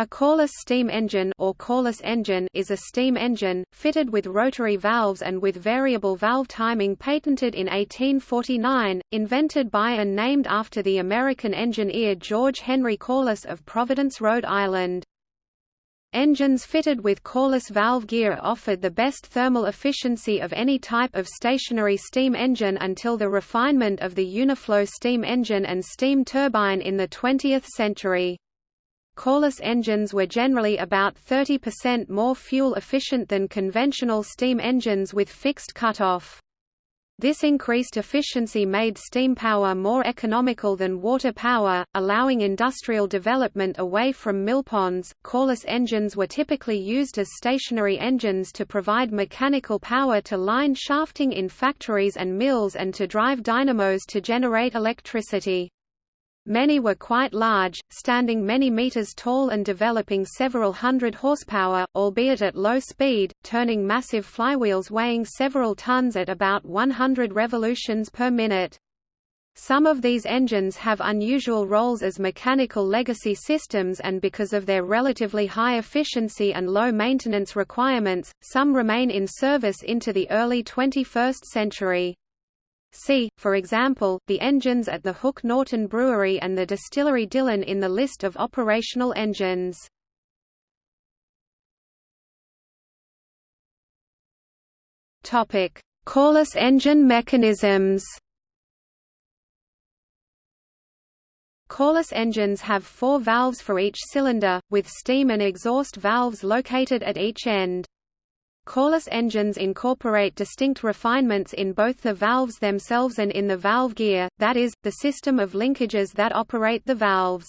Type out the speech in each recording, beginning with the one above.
A Corliss steam engine or Corliss engine is a steam engine, fitted with rotary valves and with variable valve timing patented in 1849, invented by and named after the American engineer George Henry Corliss of Providence, Rhode Island. Engines fitted with Corliss valve gear offered the best thermal efficiency of any type of stationary steam engine until the refinement of the Uniflow steam engine and steam turbine in the 20th century. Corliss engines were generally about 30% more fuel efficient than conventional steam engines with fixed cutoff. This increased efficiency made steam power more economical than water power, allowing industrial development away from millponds. Corliss engines were typically used as stationary engines to provide mechanical power to line shafting in factories and mills and to drive dynamos to generate electricity. Many were quite large, standing many meters tall and developing several hundred horsepower, albeit at low speed, turning massive flywheels weighing several tons at about 100 revolutions per minute. Some of these engines have unusual roles as mechanical legacy systems and because of their relatively high efficiency and low maintenance requirements, some remain in service into the early 21st century. See, for example, the engines at the Hook Norton Brewery and the distillery Dillon in the list of operational engines. Topic: Corliss engine mechanisms. Corliss engines have four valves for each cylinder, with steam and exhaust valves located at each end. Corliss engines incorporate distinct refinements in both the valves themselves and in the valve gear, that is, the system of linkages that operate the valves.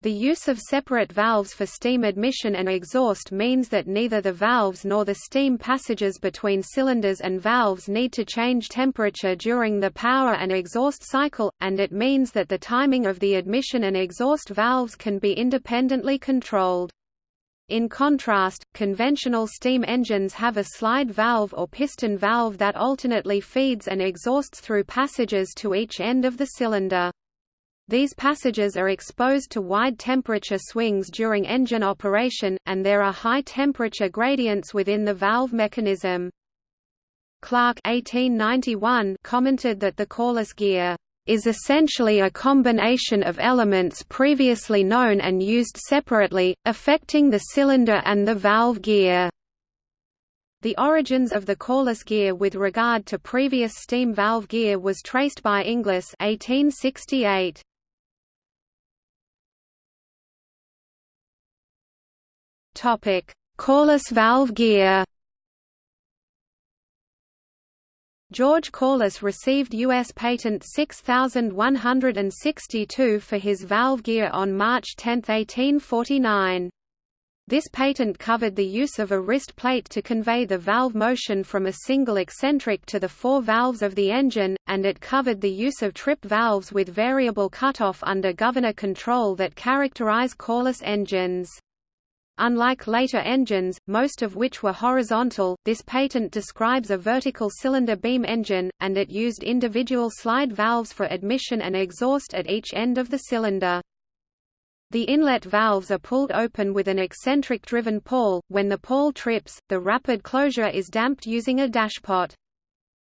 The use of separate valves for steam admission and exhaust means that neither the valves nor the steam passages between cylinders and valves need to change temperature during the power and exhaust cycle, and it means that the timing of the admission and exhaust valves can be independently controlled. In contrast, conventional steam engines have a slide valve or piston valve that alternately feeds and exhausts through passages to each end of the cylinder. These passages are exposed to wide temperature swings during engine operation, and there are high temperature gradients within the valve mechanism. Clark 1891 commented that the Corliss gear is essentially a combination of elements previously known and used separately, affecting the cylinder and the valve gear. The origins of the Corliss gear with regard to previous steam valve gear was traced by Inglis 1868. Topic: valve gear. George Corliss received U.S. Patent 6162 for his valve gear on March 10, 1849. This patent covered the use of a wrist plate to convey the valve motion from a single eccentric to the four valves of the engine, and it covered the use of trip valves with variable cutoff under governor control that characterize Corliss engines. Unlike later engines, most of which were horizontal, this patent describes a vertical cylinder beam engine, and it used individual slide valves for admission and exhaust at each end of the cylinder. The inlet valves are pulled open with an eccentric-driven pawl. When the pawl trips, the rapid closure is damped using a dashpot.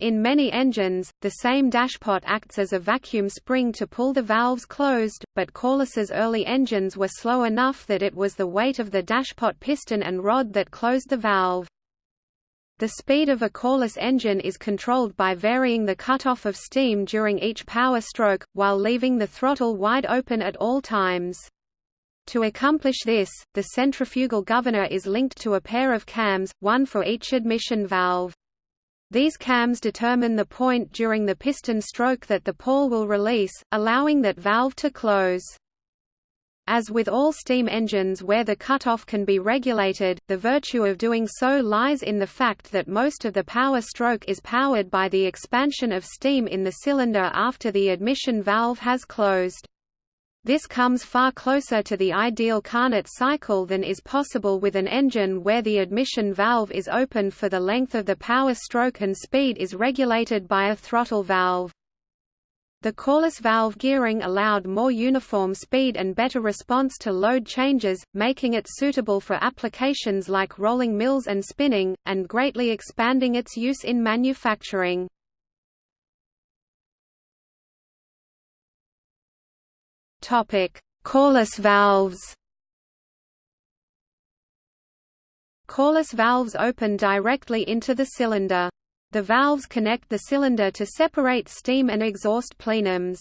In many engines, the same dashpot acts as a vacuum spring to pull the valves closed, but Corliss's early engines were slow enough that it was the weight of the dashpot piston and rod that closed the valve. The speed of a Corliss engine is controlled by varying the cutoff of steam during each power stroke, while leaving the throttle wide open at all times. To accomplish this, the centrifugal governor is linked to a pair of cams, one for each admission valve. These cams determine the point during the piston stroke that the pawl will release, allowing that valve to close. As with all steam engines where the cutoff can be regulated, the virtue of doing so lies in the fact that most of the power stroke is powered by the expansion of steam in the cylinder after the admission valve has closed. This comes far closer to the ideal Carnot cycle than is possible with an engine where the admission valve is open for the length of the power stroke and speed is regulated by a throttle valve. The Corliss valve gearing allowed more uniform speed and better response to load changes, making it suitable for applications like rolling mills and spinning, and greatly expanding its use in manufacturing. Corliss valves Corliss valves open directly into the cylinder. The valves connect the cylinder to separate steam and exhaust plenums.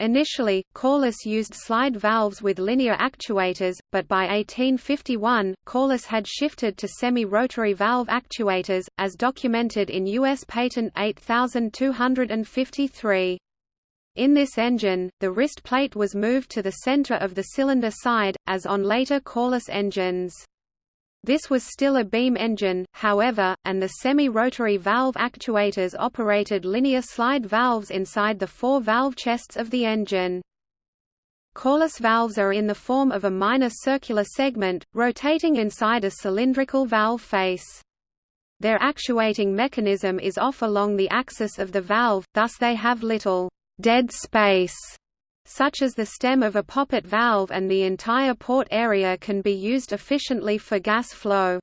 Initially, Corliss used slide valves with linear actuators, but by 1851, Corliss had shifted to semi-rotary valve actuators, as documented in U.S. Patent 8253. In this engine, the wrist plate was moved to the center of the cylinder side, as on later Corliss engines. This was still a beam engine, however, and the semi-rotary valve actuators operated linear slide valves inside the four valve chests of the engine. Corliss valves are in the form of a minor circular segment, rotating inside a cylindrical valve face. Their actuating mechanism is off along the axis of the valve, thus they have little dead space such as the stem of a poppet valve and the entire port area can be used efficiently for gas flow.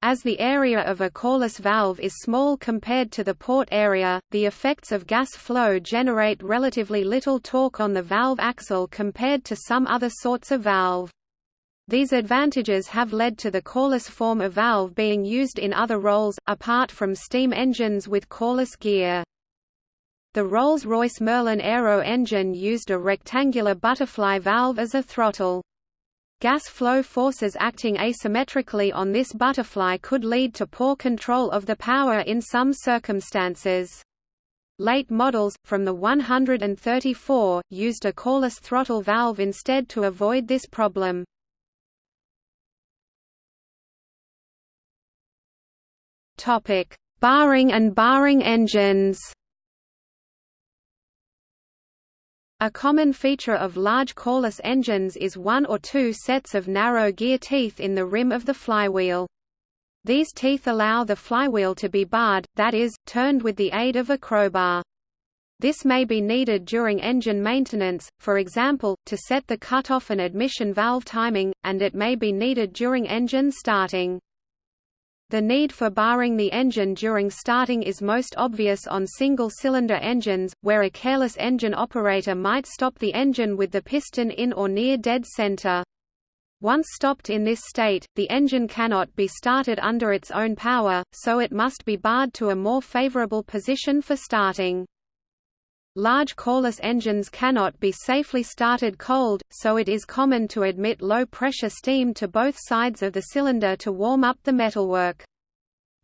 As the area of a Corliss valve is small compared to the port area, the effects of gas flow generate relatively little torque on the valve axle compared to some other sorts of valve. These advantages have led to the Corliss form of valve being used in other roles, apart from steam engines with Corliss gear. The Rolls-Royce Merlin Aero engine used a rectangular butterfly valve as a throttle. Gas flow forces acting asymmetrically on this butterfly could lead to poor control of the power in some circumstances. Late models, from the 134, used a Corliss throttle valve instead to avoid this problem. Barring and barring engines A common feature of large Corliss engines is one or two sets of narrow gear teeth in the rim of the flywheel. These teeth allow the flywheel to be barred, that is, turned with the aid of a crowbar. This may be needed during engine maintenance, for example, to set the cutoff and admission valve timing, and it may be needed during engine starting. The need for barring the engine during starting is most obvious on single-cylinder engines, where a careless engine operator might stop the engine with the piston in or near dead center. Once stopped in this state, the engine cannot be started under its own power, so it must be barred to a more favorable position for starting. Large Corliss engines cannot be safely started cold, so it is common to admit low-pressure steam to both sides of the cylinder to warm up the metalwork.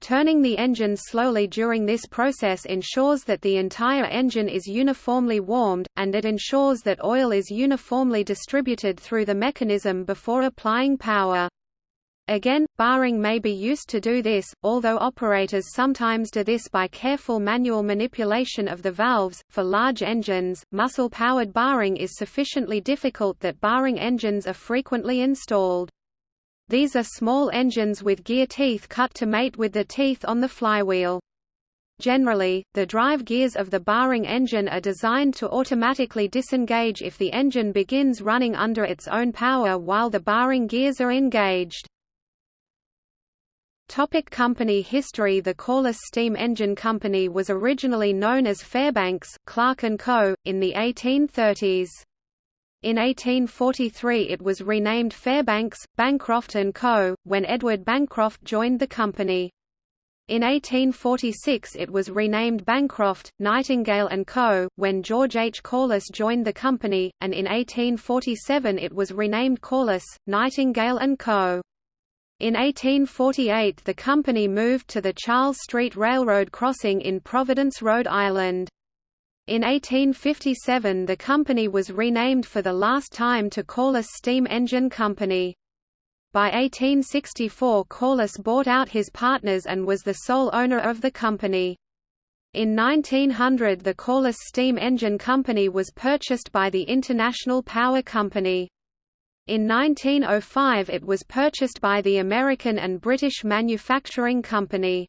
Turning the engine slowly during this process ensures that the entire engine is uniformly warmed, and it ensures that oil is uniformly distributed through the mechanism before applying power. Again, barring may be used to do this, although operators sometimes do this by careful manual manipulation of the valves. For large engines, muscle powered barring is sufficiently difficult that barring engines are frequently installed. These are small engines with gear teeth cut to mate with the teeth on the flywheel. Generally, the drive gears of the barring engine are designed to automatically disengage if the engine begins running under its own power while the barring gears are engaged. Topic company history The Corliss Steam Engine Company was originally known as Fairbanks, Clark & Co., in the 1830s. In 1843 it was renamed Fairbanks, Bancroft & Co., when Edward Bancroft joined the company. In 1846 it was renamed Bancroft, Nightingale & Co., when George H. Corliss joined the company, and in 1847 it was renamed Corliss, Nightingale & Co. In 1848 the company moved to the Charles Street Railroad crossing in Providence, Rhode Island. In 1857 the company was renamed for the last time to Corliss Steam Engine Company. By 1864 Corliss bought out his partners and was the sole owner of the company. In 1900 the Corliss Steam Engine Company was purchased by the International Power Company. In 1905 it was purchased by the American and British Manufacturing Company.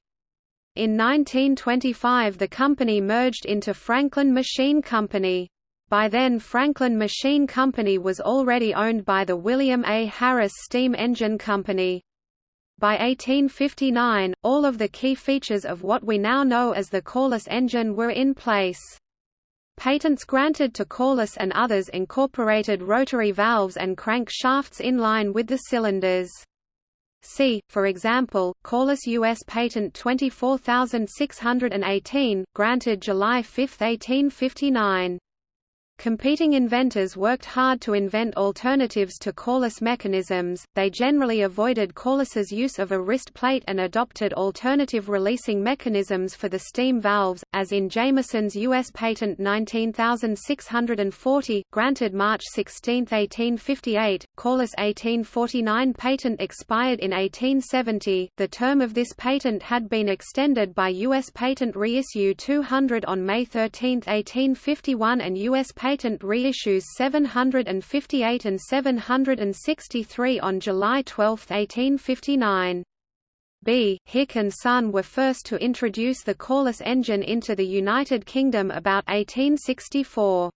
In 1925 the company merged into Franklin Machine Company. By then Franklin Machine Company was already owned by the William A. Harris Steam Engine Company. By 1859, all of the key features of what we now know as the Corliss engine were in place. Patents granted to Corliss and others incorporated rotary valves and crank shafts in line with the cylinders. See, for example, Corliss U.S. Patent 24618, granted July 5, 1859. Competing inventors worked hard to invent alternatives to Corliss mechanisms, they generally avoided Corliss's use of a wrist plate and adopted alternative releasing mechanisms for the steam valves, as in Jamieson's U.S. Patent 19640, granted March 16, 1858, Corliss 1849 patent expired in 1870, the term of this patent had been extended by U.S. Patent Reissue 200 on May 13, 1851 and U.S. Patent reissues 758 and 763 on July 12, 1859. B. Hick and Son were first to introduce the Corliss engine into the United Kingdom about 1864.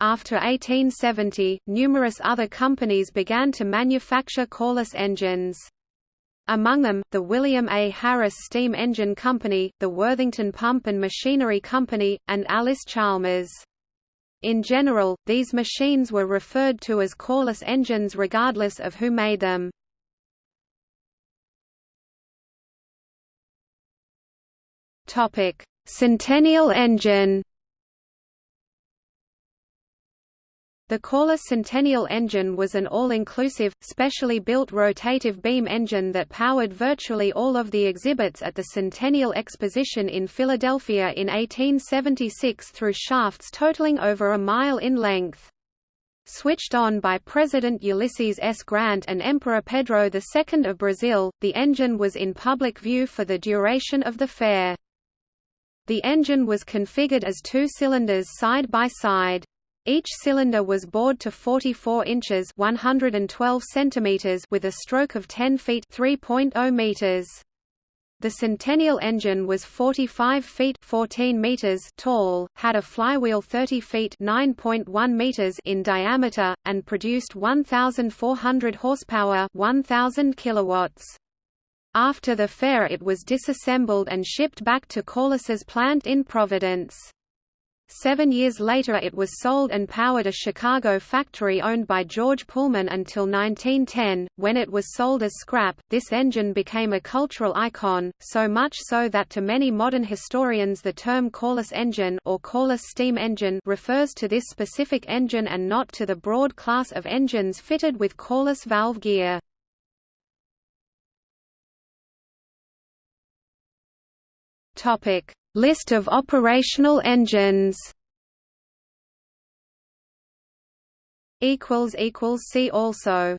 After 1870, numerous other companies began to manufacture Corliss engines. Among them, the William A. Harris Steam Engine Company, the Worthington Pump and Machinery Company, and Allis-Chalmers. In general, these machines were referred to as Corliss engines regardless of who made them. Centennial engine The Corliss Centennial engine was an all-inclusive, specially built rotative beam engine that powered virtually all of the exhibits at the Centennial Exposition in Philadelphia in 1876 through shafts totaling over a mile in length. Switched on by President Ulysses S. Grant and Emperor Pedro II of Brazil, the engine was in public view for the duration of the fair. The engine was configured as two cylinders side by side. Each cylinder was bored to 44 inches 112 centimeters with a stroke of 10 feet 3.0 meters. The Centennial engine was 45 feet 14 meters tall, had a flywheel 30 feet 9.1 meters in diameter, and produced 1,400 horsepower 1,000 kilowatts. After the fair it was disassembled and shipped back to Corliss's plant in Providence. Seven years later it was sold and powered a Chicago factory owned by George Pullman until 1910, when it was sold as scrap. This engine became a cultural icon, so much so that to many modern historians the term Corliss engine or Corliss steam engine refers to this specific engine and not to the broad class of engines fitted with Corliss valve gear. Topic: List of operational engines. Equals equals See also